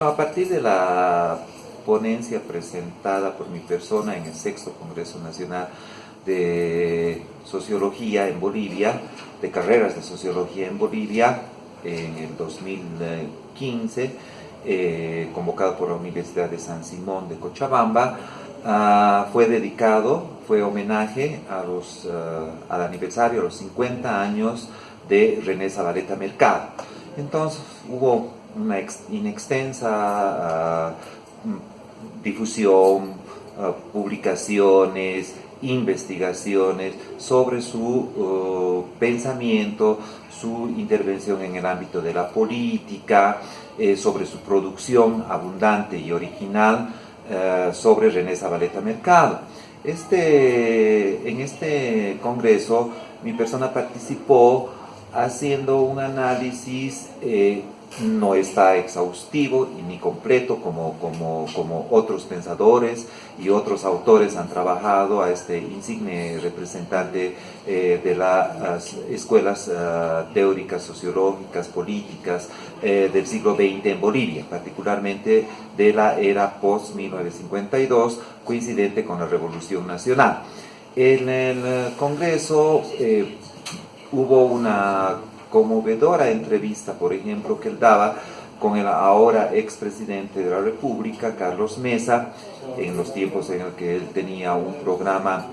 A partir de la ponencia presentada por mi persona en el sexto Congreso Nacional de Sociología en Bolivia, de carreras de Sociología en Bolivia, en el 2015, eh, convocado por la Universidad de San Simón de Cochabamba, ah, fue dedicado, fue homenaje a los, ah, al aniversario, a los 50 años de René Zabaleta Mercado. Entonces hubo una inextensa ah, difusión, ah, publicaciones, investigaciones sobre su oh, pensamiento, su intervención en el ámbito de la política, eh, sobre su producción abundante y original eh, sobre René Zabaleta Mercado. Este, en este congreso mi persona participó haciendo un análisis eh, no está exhaustivo y ni completo como, como, otros pensadores y otros autores han trabajado a este insigne representante eh, de las escuelas ah, teóricas, sociológicas, políticas eh, del siglo XX en Bolivia, particularmente de la era post-1952, coincidente con la Revolución Nacional. En el Congreso hubo una conmovedora entrevista, por ejemplo, que él daba con el ahora expresidente de la República, Carlos Mesa, en los tiempos en los que él tenía un programa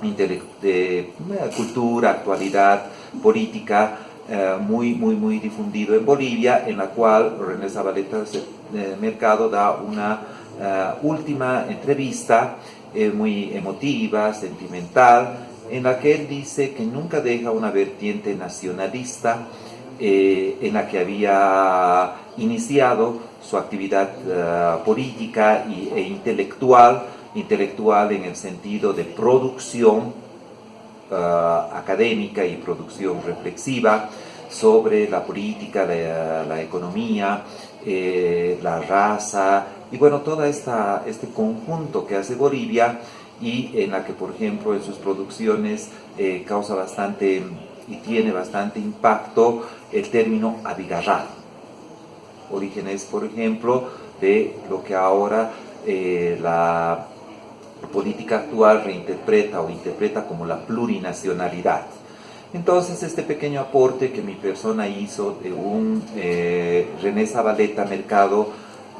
de eh, cultura, actualidad, política, eh, muy, muy, muy difundido en Bolivia, en la cual René Zabaleta eh, Mercado da una última entrevista muy emotiva, sentimental, en la que él dice que nunca deja una vertiente nacionalista eh, en la que había iniciado su actividad eh, política e intelectual, intelectual en el sentido de producción eh, académica y producción reflexiva sobre la política, la economía, la raza y bueno, todo este conjunto que hace Bolivia y en la que, por ejemplo, en sus producciones eh, causa bastante y tiene bastante impacto el término abigarrado. Orígenes, por ejemplo, de lo que ahora eh, la política actual reinterpreta o interpreta como la plurinacionalidad. Entonces, este pequeño aporte que mi persona hizo de un eh, René Zabaleta Mercado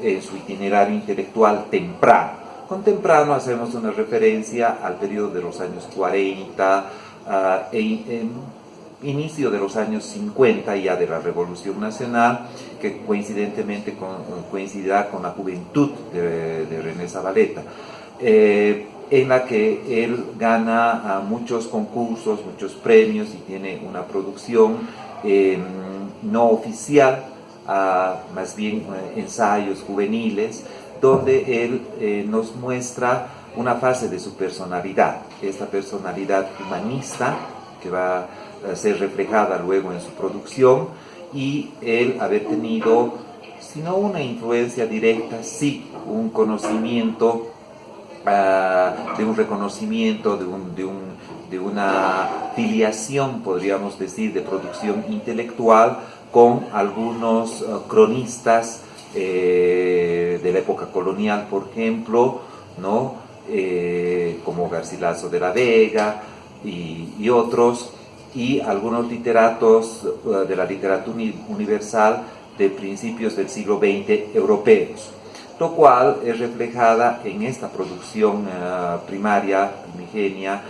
en su itinerario intelectual temprano, con temprano hacemos una referencia al periodo de los años 40 ah, e inicio de los años 50 ya de la Revolución Nacional, que coincidentemente coincidirá con la juventud de, René Zabaleta, eh, en la que él gana ah, muchos concursos, muchos premios y tiene una producción em, no oficial, ah, más bien eh, ensayos juveniles, donde él eh, nos muestra una fase de su personalidad, esta personalidad humanista que va a ser reflejada luego en su producción y él haber tenido, si no una influencia directa, sí un conocimiento, ah, de un reconocimiento, de, un, de, un, de una filiación, podríamos decir, de producción intelectual con algunos ah, cronistas eh, de la época colonial, por ejemplo, ¿no? Eh, como Garcilaso de la Vega y, otros, y algunos literatos eh, de la literatura universal de principios del siglo XX europeos, lo cual es reflejada en esta producción primaria, primigenia,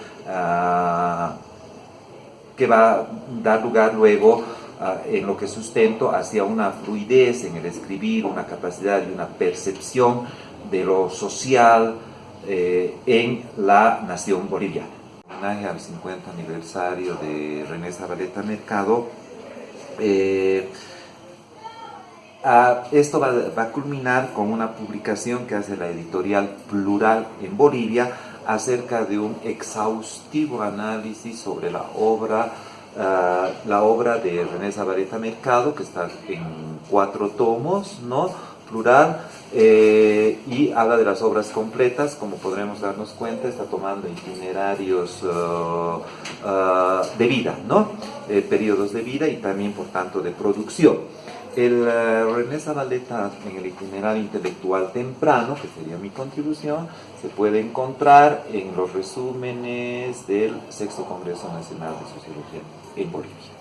que va a dar lugar luego en lo que sustento hacia una fluidez en el escribir, una capacidad y una percepción de lo social eh, en la nación boliviana. Homenaje al 50 aniversario de René Zabaleta Mercado, eh, esto va, va, a culminar con una publicación que hace la editorial Plural en Bolivia acerca de un exhaustivo análisis sobre la obra la obra de René Zabaleta Mercado, que está en cuatro tomos, ¿no? Plural eh, y habla de las obras completas, como podremos darnos cuenta, está tomando itinerarios uh, uh, de vida, ¿no? Eh, periodos de vida y también, por tanto, de producción. El uh, René Zabaleta en el itinerario intelectual temprano, que sería mi contribución, se puede encontrar en los resúmenes del Sexto Congreso Nacional de Sociología en Bolivia.